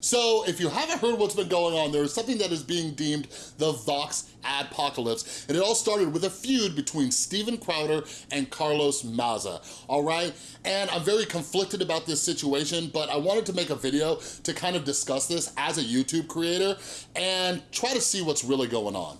So if you haven't heard what's been going on, there is something that is being deemed the Vox adpocalypse, and it all started with a feud between Steven Crowder and Carlos Maza, all right? And I'm very conflicted about this situation, but I wanted to make a video to kind of discuss this as a YouTube creator and try to see what's really going on.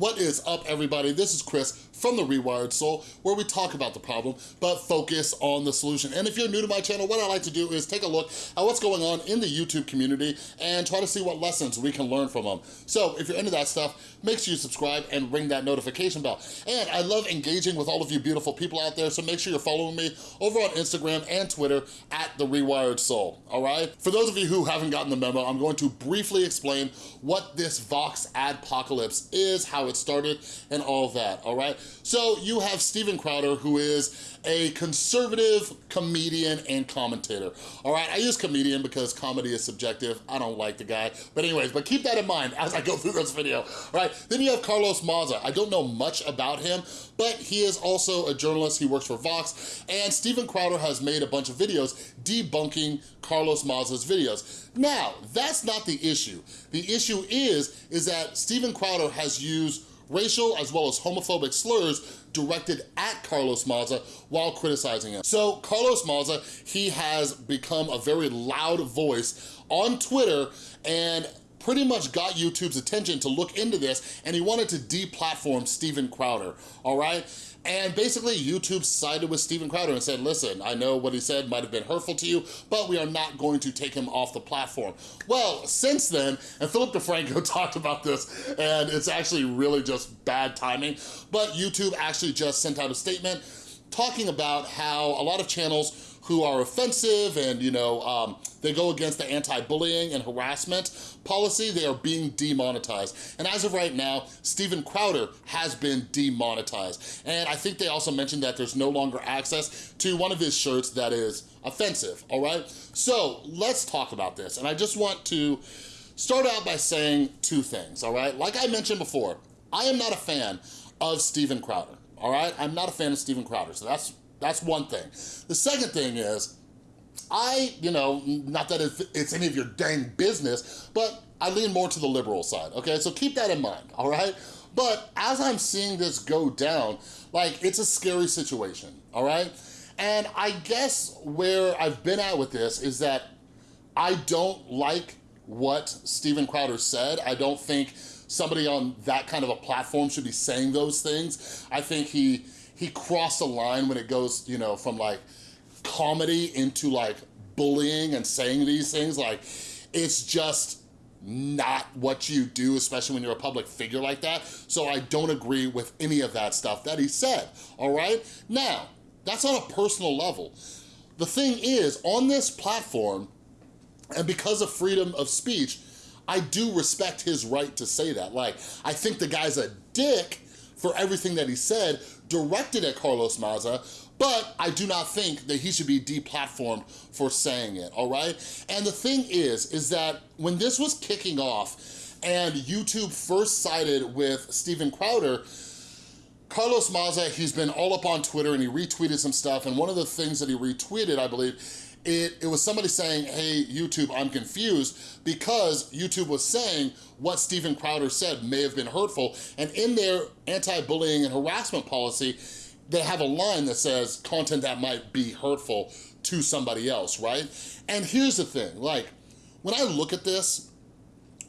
What is up, everybody? This is Chris from The Rewired Soul, where we talk about the problem, but focus on the solution. And if you're new to my channel, what I like to do is take a look at what's going on in the YouTube community and try to see what lessons we can learn from them. So if you're into that stuff, make sure you subscribe and ring that notification bell. And I love engaging with all of you beautiful people out there, so make sure you're following me over on Instagram and Twitter at The Rewired Soul, all right? For those of you who haven't gotten the memo, I'm going to briefly explain what this Vox adpocalypse is, how it started, and all that, all right? So you have Steven Crowder, who is a conservative comedian and commentator. All right, I use comedian because comedy is subjective. I don't like the guy. But anyways, but keep that in mind as I go through this video, all right? Then you have Carlos Maza. I don't know much about him, but he is also a journalist. He works for Vox, and Steven Crowder has made a bunch of videos debunking Carlos Maza's videos. Now, that's not the issue. The issue is, is that Steven Crowder has used racial as well as homophobic slurs directed at Carlos Maza while criticizing him. So Carlos Maza, he has become a very loud voice on Twitter and pretty much got YouTube's attention to look into this and he wanted to deplatform Steven Crowder, all right? And basically YouTube sided with Steven Crowder and said, listen, I know what he said might have been hurtful to you, but we are not going to take him off the platform. Well, since then, and Philip DeFranco talked about this, and it's actually really just bad timing, but YouTube actually just sent out a statement talking about how a lot of channels who are offensive and, you know, um, they go against the anti-bullying and harassment policy, they are being demonetized. And as of right now, Steven Crowder has been demonetized. And I think they also mentioned that there's no longer access to one of his shirts that is offensive, all right? So let's talk about this. And I just want to start out by saying two things, all right? Like I mentioned before, I am not a fan of Steven Crowder, all right? I'm not a fan of Steven Crowder, so that's that's one thing. The second thing is, I, you know, not that it's any of your dang business, but I lean more to the liberal side, okay? So keep that in mind, all right? But as I'm seeing this go down, like, it's a scary situation, all right? And I guess where I've been at with this is that I don't like what Steven Crowder said. I don't think somebody on that kind of a platform should be saying those things. I think he he crossed a line when it goes, you know, from like comedy into like bullying and saying these things. Like, it's just not what you do, especially when you're a public figure like that. So I don't agree with any of that stuff that he said, all right? Now, that's on a personal level. The thing is, on this platform, and because of freedom of speech, I do respect his right to say that. Like, I think the guy's a dick for everything that he said, directed at Carlos Maza, but I do not think that he should be deplatformed for saying it, all right? And the thing is, is that when this was kicking off and YouTube first sided with Steven Crowder, Carlos Maza, he's been all up on Twitter and he retweeted some stuff and one of the things that he retweeted, I believe, it, it was somebody saying, hey, YouTube, I'm confused because YouTube was saying what Steven Crowder said may have been hurtful. And in their anti-bullying and harassment policy, they have a line that says content that might be hurtful to somebody else, right? And here's the thing, like, when I look at this,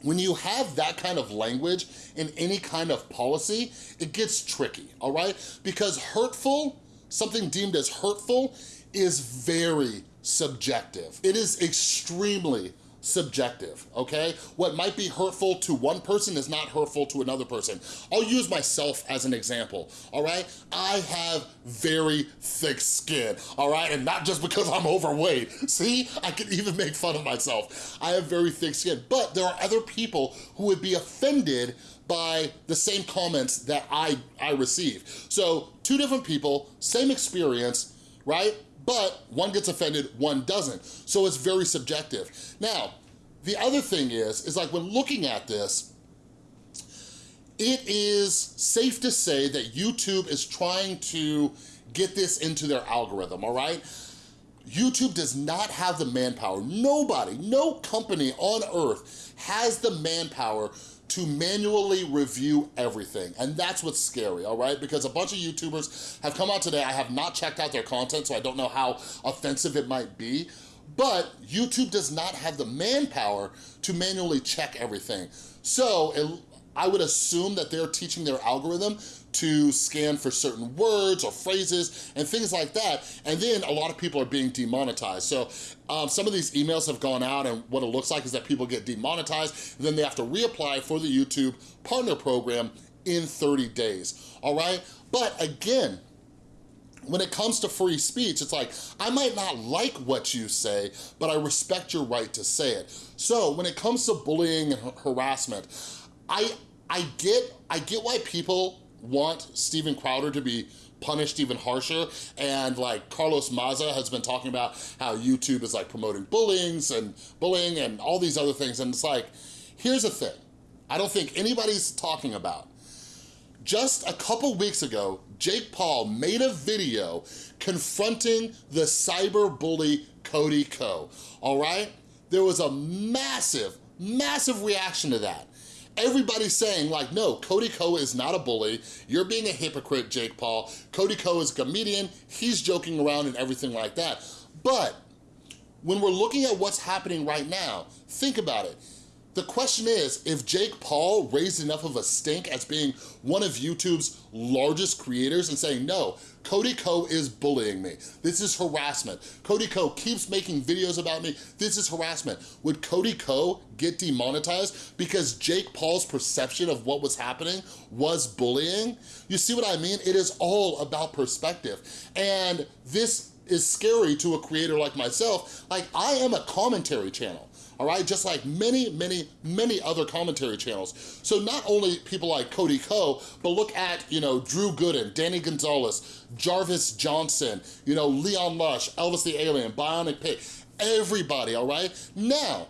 when you have that kind of language in any kind of policy, it gets tricky, all right? Because hurtful, something deemed as hurtful, is very subjective. It is extremely subjective, okay? What might be hurtful to one person is not hurtful to another person. I'll use myself as an example, all right? I have very thick skin, all right? And not just because I'm overweight. See, I can even make fun of myself. I have very thick skin, but there are other people who would be offended by the same comments that I, I receive. So two different people, same experience, right? But one gets offended, one doesn't. So it's very subjective. Now, the other thing is, is like when looking at this, it is safe to say that YouTube is trying to get this into their algorithm, all right? YouTube does not have the manpower. Nobody, no company on earth has the manpower to manually review everything. And that's what's scary, all right? Because a bunch of YouTubers have come out today. I have not checked out their content, so I don't know how offensive it might be. But YouTube does not have the manpower to manually check everything. So it, I would assume that they're teaching their algorithm to scan for certain words or phrases and things like that. And then a lot of people are being demonetized. So um, some of these emails have gone out and what it looks like is that people get demonetized then they have to reapply for the YouTube partner program in 30 days, all right? But again, when it comes to free speech, it's like, I might not like what you say, but I respect your right to say it. So when it comes to bullying and harassment, I, I, get, I get why people want Steven Crowder to be punished even harsher. And like Carlos Maza has been talking about how YouTube is like promoting bullying and bullying and all these other things. And it's like here's the thing. I don't think anybody's talking about. Just a couple weeks ago Jake Paul made a video confronting the cyber bully Cody Ko all right? There was a massive massive reaction to that Everybody's saying like, no, Cody Ko is not a bully. You're being a hypocrite, Jake Paul. Cody Ko is a comedian. He's joking around and everything like that. But when we're looking at what's happening right now, think about it. The question is, if Jake Paul raised enough of a stink as being one of YouTube's largest creators and saying, no, Cody Ko is bullying me. This is harassment. Cody Ko keeps making videos about me. This is harassment. Would Cody Ko get demonetized because Jake Paul's perception of what was happening was bullying? You see what I mean? It is all about perspective. And this is scary to a creator like myself. Like, I am a commentary channel all right? Just like many, many, many other commentary channels. So not only people like Cody Ko, but look at, you know, Drew Gooden, Danny Gonzalez, Jarvis Johnson, you know, Leon Lush, Elvis the Alien, Bionic Pig, everybody, all right? Now,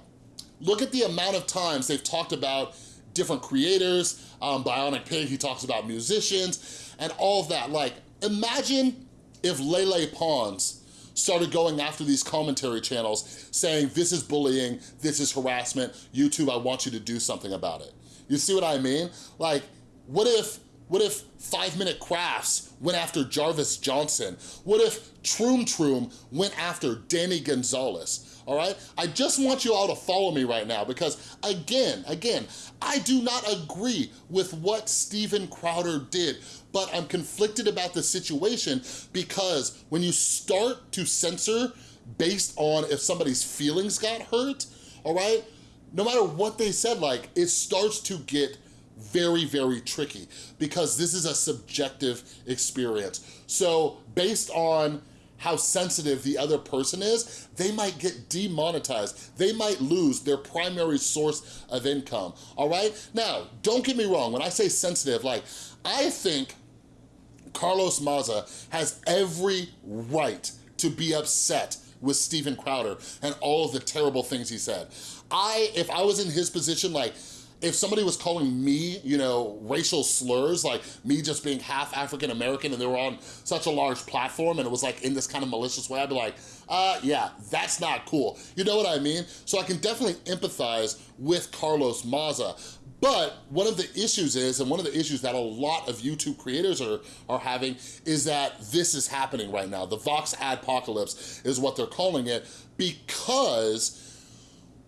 look at the amount of times they've talked about different creators, um, Bionic Pig, he talks about musicians, and all of that. Like, imagine if Lele Pons started going after these commentary channels saying, this is bullying, this is harassment, YouTube, I want you to do something about it. You see what I mean? Like, what if what if Five Minute Crafts went after Jarvis Johnson? What if Troom Troom went after Danny Gonzalez? All right? I just want you all to follow me right now because again, again, I do not agree with what Steven Crowder did, but I'm conflicted about the situation because when you start to censor based on if somebody's feelings got hurt, all right? No matter what they said, like, it starts to get very, very tricky because this is a subjective experience. So based on how sensitive the other person is, they might get demonetized. They might lose their primary source of income, all right? Now, don't get me wrong, when I say sensitive, like, I think Carlos Maza has every right to be upset with Steven Crowder and all of the terrible things he said. I, if I was in his position, like, if somebody was calling me, you know, racial slurs, like me just being half African-American and they were on such a large platform and it was like in this kind of malicious way, I'd be like, uh, yeah, that's not cool. You know what I mean? So I can definitely empathize with Carlos Maza. But one of the issues is, and one of the issues that a lot of YouTube creators are, are having is that this is happening right now. The Vox Adpocalypse is what they're calling it because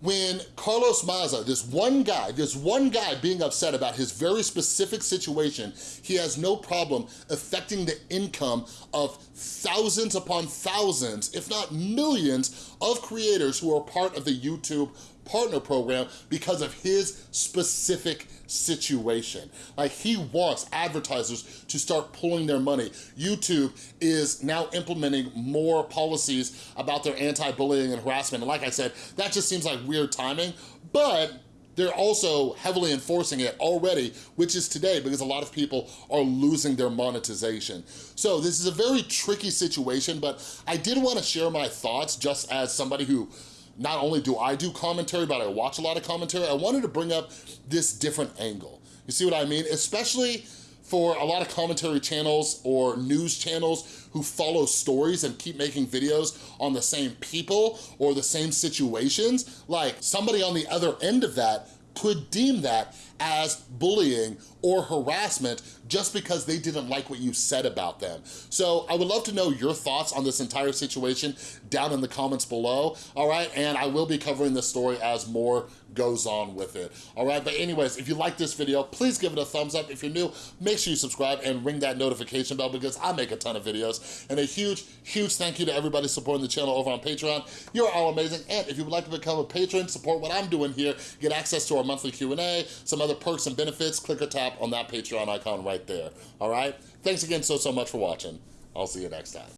when Carlos Maza, this one guy, this one guy being upset about his very specific situation, he has no problem affecting the income of thousands upon thousands, if not millions, of creators who are part of the YouTube partner program because of his specific situation. Like he wants advertisers to start pulling their money. YouTube is now implementing more policies about their anti-bullying and harassment. And like I said, that just seems like weird timing, but they're also heavily enforcing it already, which is today because a lot of people are losing their monetization. So this is a very tricky situation, but I did want to share my thoughts just as somebody who not only do I do commentary, but I watch a lot of commentary, I wanted to bring up this different angle. You see what I mean? Especially for a lot of commentary channels or news channels who follow stories and keep making videos on the same people or the same situations, like somebody on the other end of that could deem that as bullying or harassment just because they didn't like what you said about them. So I would love to know your thoughts on this entire situation down in the comments below, all right? And I will be covering this story as more goes on with it, all right? But anyways, if you like this video, please give it a thumbs up. If you're new, make sure you subscribe and ring that notification bell because I make a ton of videos. And a huge, huge thank you to everybody supporting the channel over on Patreon. You're all amazing. And if you would like to become a patron, support what I'm doing here, get access to our monthly Q&A, some other perks and benefits, click or tap on that Patreon icon right there, all right? Thanks again so, so much for watching. I'll see you next time.